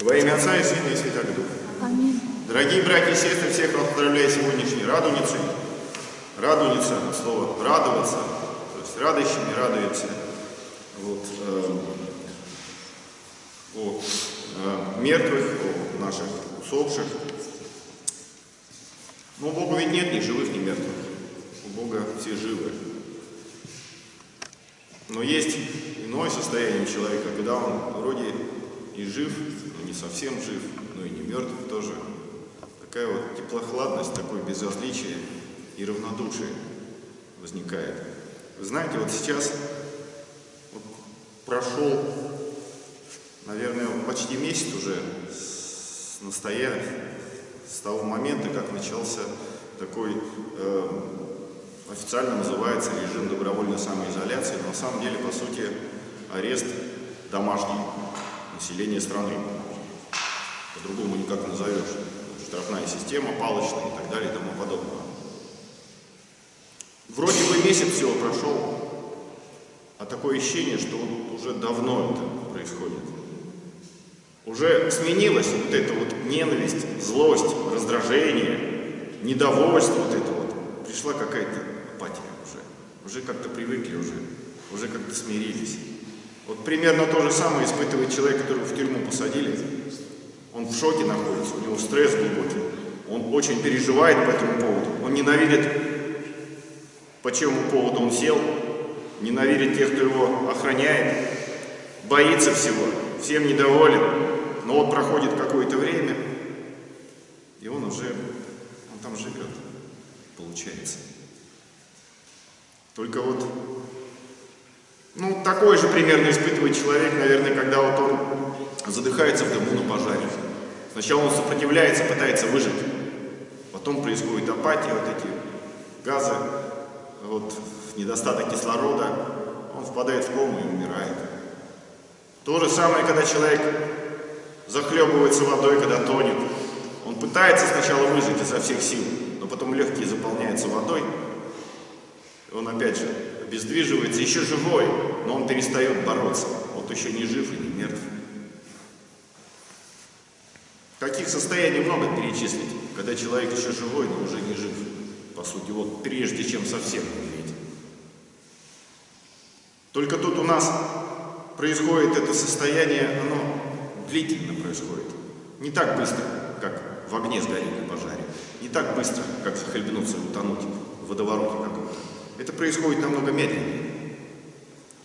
Во имя Отца и Сына и Святого Духа. Аминь. Дорогие братья и сестры, всех вас поздравляю сегодняшней радуницей. Радуница, слово радоваться, то есть радующими радуется. Вот, э, о э, мертвых, о наших усопших. Но у Бога ведь нет ни живых, ни мертвых. У Бога все живы. Но есть иное состояние человека, когда он вроде и жив, но не совсем жив, но и не мертв тоже. Такая вот теплохладность, такое безразличие и равнодушие возникает. Вы знаете, вот сейчас вот прошел, наверное, почти месяц уже с настоя, с того момента, как начался такой э, официально называется режим добровольной самоизоляции, но на самом деле, по сути, арест домашний населения страны. По-другому никак назовешь. Штрафная система, палочная и так далее и тому подобное. Вроде бы месяц всего прошел, а такое ощущение, что уже давно это происходит. Уже сменилась вот эта вот ненависть, злость, раздражение, недовольство вот это вот. Пришла какая-то апатия уже. Уже как-то привыкли уже, уже как-то смирились. Вот примерно то же самое испытывает человек, которого в тюрьму посадили. Он в шоке находится, у него стресс глубокий. Он очень переживает по этому поводу. Он ненавидит, по чему поводу он сел, ненавидит тех, кто его охраняет, боится всего, всем недоволен. Но вот проходит какое-то время, и он уже, он там живет, получается. Только вот, ну, такой же примерно испытывает человек, наверное, когда вот он задыхается в дыму на пожаре. Сначала он сопротивляется, пытается выжить. Потом происходит апатия, вот эти газы, вот недостаток кислорода, он впадает в кому и умирает. То же самое, когда человек захлебывается водой, когда тонет. Он пытается сначала выжить изо всех сил, но потом легкие заполняются водой, он опять же обездвиживается, еще живой, но он перестает бороться. Вот еще не жив и не мертв. Каких состояний много перечислить, когда человек еще живой, но уже не жив, по сути, вот прежде чем совсем умереть. Только тут у нас происходит это состояние, оно длительно происходит. Не так быстро, как в огне сгореть на пожаре. Не так быстро, как захлебнуться и утонуть в водовороте каком-то. Происходит намного медленнее.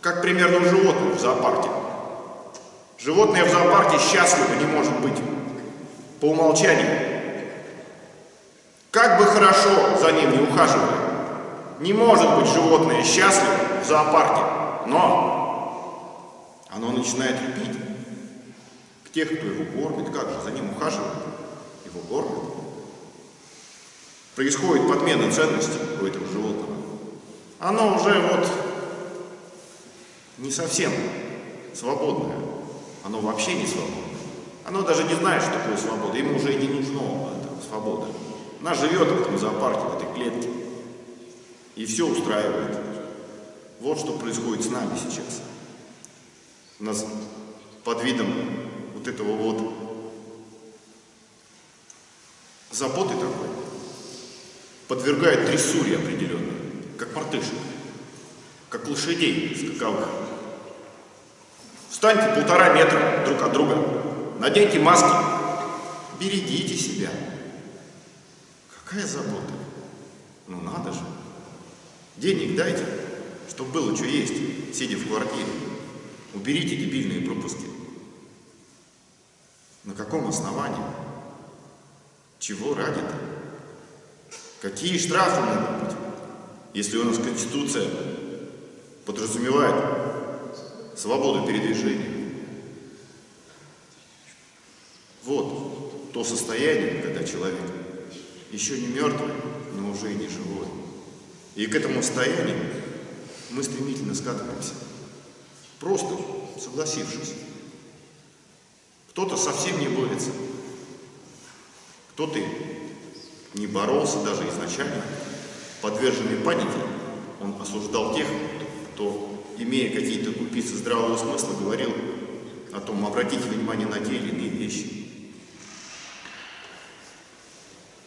Как примерно у животных в зоопарке. Животное в зоопарке счастливо не может быть по умолчанию. Как бы хорошо за ним не ухаживали, не может быть животное счастливо в зоопарке, но оно начинает любить тех, кто его кормит, как же за ним ухаживает, его кормят. Происходит подмена ценностей у этого животного оно уже вот не совсем свободное. Оно вообще не свободное. Оно даже не знает, что такое свобода. Ему уже и не нужно эта свобода. Она живет в этом зоопарке, в этой клетке. И все устраивает. Вот что происходит с нами сейчас. У нас под видом вот этого вот заботы такой подвергает трессуре определенной как мартышек, как лошадей скаковых. Встаньте полтора метра друг от друга, наденьте маски, берегите себя. Какая забота? Ну надо же. Денег дайте, чтобы было что есть, сидя в квартире. Уберите дебильные пропуски. На каком основании? Чего ради-то? Какие штрафы могут быть? Если у нас Конституция подразумевает свободу передвижения. Вот то состояние, когда человек еще не мертвый, но уже и не живой. И к этому состоянию мы стремительно скатываемся, просто согласившись. Кто-то совсем не борется, кто-то не боролся даже изначально, подверженный панике, он осуждал тех, кто, имея какие-то купицы здравого смысла, говорил о том, обратите внимание на те или иные вещи.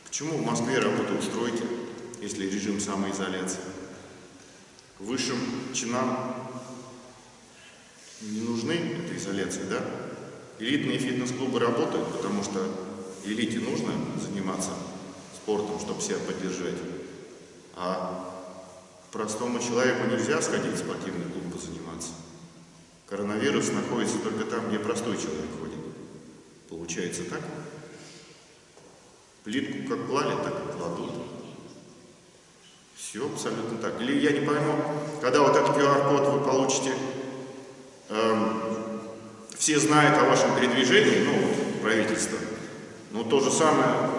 Почему в Москве работают стройки, если режим самоизоляции? Высшим чинам не нужны эта изоляция, да? Элитные фитнес-клубы работают, потому что элите нужно заниматься спортом, чтобы себя поддержать. А простому человеку нельзя сходить в спортивный клуб позаниматься. Коронавирус находится только там, где простой человек ходит. Получается так? Плитку как клали, так и кладут. Все абсолютно так. Или я не пойму, когда вот этот QR-код вы получите, эм, все знают о вашем передвижении, ну, правительство, но то же самое,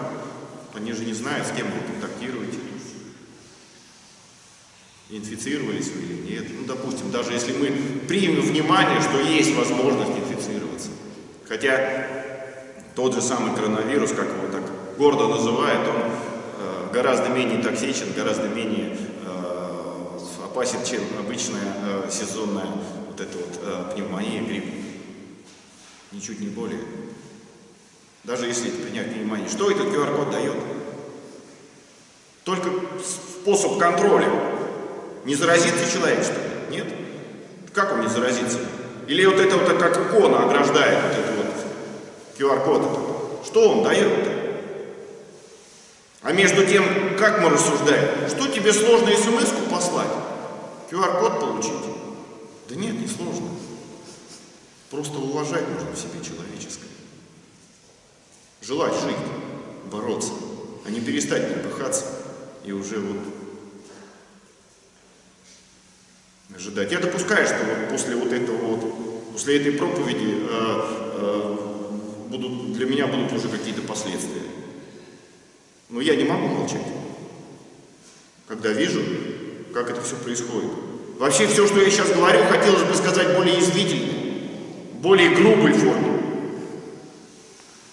они же не знают, с кем вы контактируете инфицировались вы или нет. Ну, допустим, даже если мы примем внимание, что есть возможность инфицироваться. Хотя тот же самый коронавирус, как его так гордо называют, он э, гораздо менее токсичен, гораздо менее э, опасен, чем обычная э, сезонная вот эта вот э, пневмония, грипп. Ничуть не более. Даже если принять внимание. Что этот QR-код дает? Только способ контроля. Не заразится человек, что ли? Нет? Как он не заразится? Или вот это вот как икона ограждает вот этот вот QR-код? Что он дает? -то? А между тем, как мы рассуждаем? Что тебе сложно смс послать? QR-код получить? Да нет, не сложно. Просто уважать нужно в себе человеческое. Желать жить, бороться, а не перестать напыхаться и уже вот ожидать. Я допускаю, что вот после вот этого вот, после этой проповеди э, э, будут, для меня будут уже какие-то последствия. Но я не могу молчать, когда вижу, как это все происходит. Вообще все, что я сейчас говорю, хотелось бы сказать более язвительно, более грубой форме,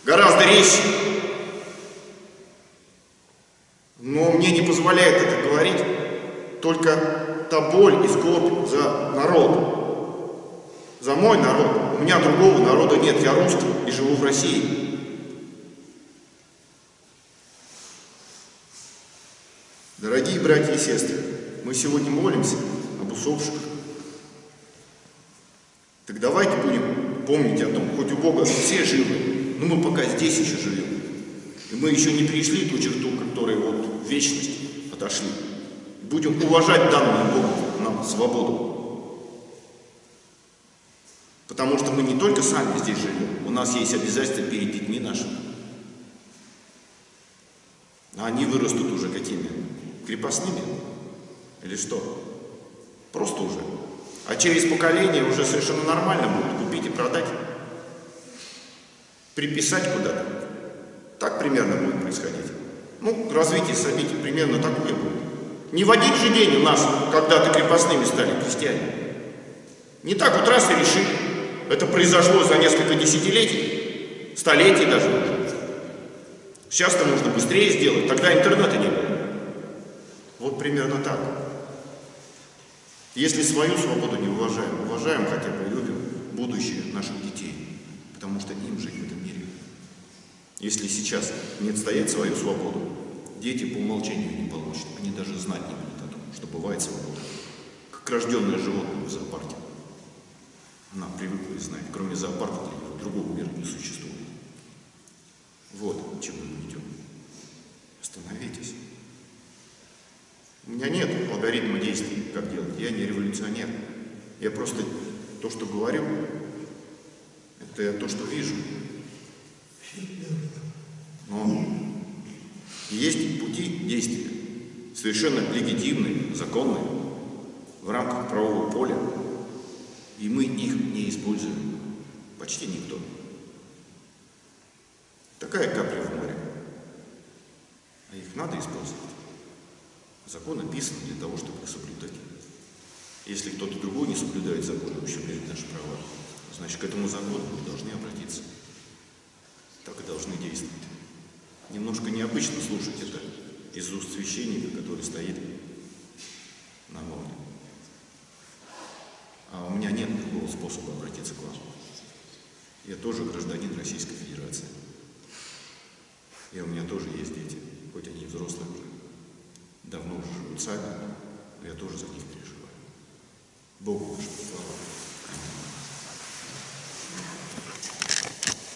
гораздо резче. Но мне не позволяет это говорить только та боль и скорбь за народ, за мой народ. У меня другого народа нет, я русский и живу в России. Дорогие братья и сестры, мы сегодня молимся об усопших. Так давайте будем помнить о том, хоть у Бога все живы, но мы пока здесь еще живем. И мы еще не перешли ту черту, которая вот в вечность отошли. Будем уважать данную Богом нам свободу. Потому что мы не только сами здесь живем, у нас есть обязательства перед детьми нашими. А они вырастут уже какими? Крепостными? Или что? Просто уже. А через поколение уже совершенно нормально будут купить и продать. Приписать куда-то. Так примерно будет происходить. Ну, развитие событий примерно такое будет. Не в один же день у нас когда-то крепостными стали крестьяне. Не так вот раз и решили. Это произошло за несколько десятилетий, столетий даже. Сейчас-то нужно быстрее сделать, тогда интернета не было. Вот примерно так. Если свою свободу не уважаем, уважаем хотя бы любим будущее наших детей, потому что им жить в этом мире. Если сейчас не отстоять свою свободу, дети по умолчанию не получат. Они даже знать не будут о том, что бывает свобода. Как рожденное животное в зоопарке. Она привыкла и знает. Кроме зоопарка другого мира не существует. Вот к чему мы идем. Остановитесь. У меня нет алгоритма действий, как делать. Я не революционер. Я просто то, что говорю, это я то, что вижу. Есть пути действия, совершенно легитимные, законные, в рамках правового поля, и мы их не используем. Почти никто. Такая капля в море. А их надо использовать. Закон написан для того, чтобы их соблюдать. Если кто-то другой не соблюдает закон и ущемляет наши права, значит, к этому закону мы должны обратиться. Так и должны действовать. Немножко необычно слушать это из уст священника, который стоит на волне. А у меня нет другого способа обратиться к вам. Я тоже гражданин Российской Федерации. И у меня тоже есть дети, хоть они взрослые уже. Давно уже живут сами, но я тоже за них переживаю. Богу нашему слава.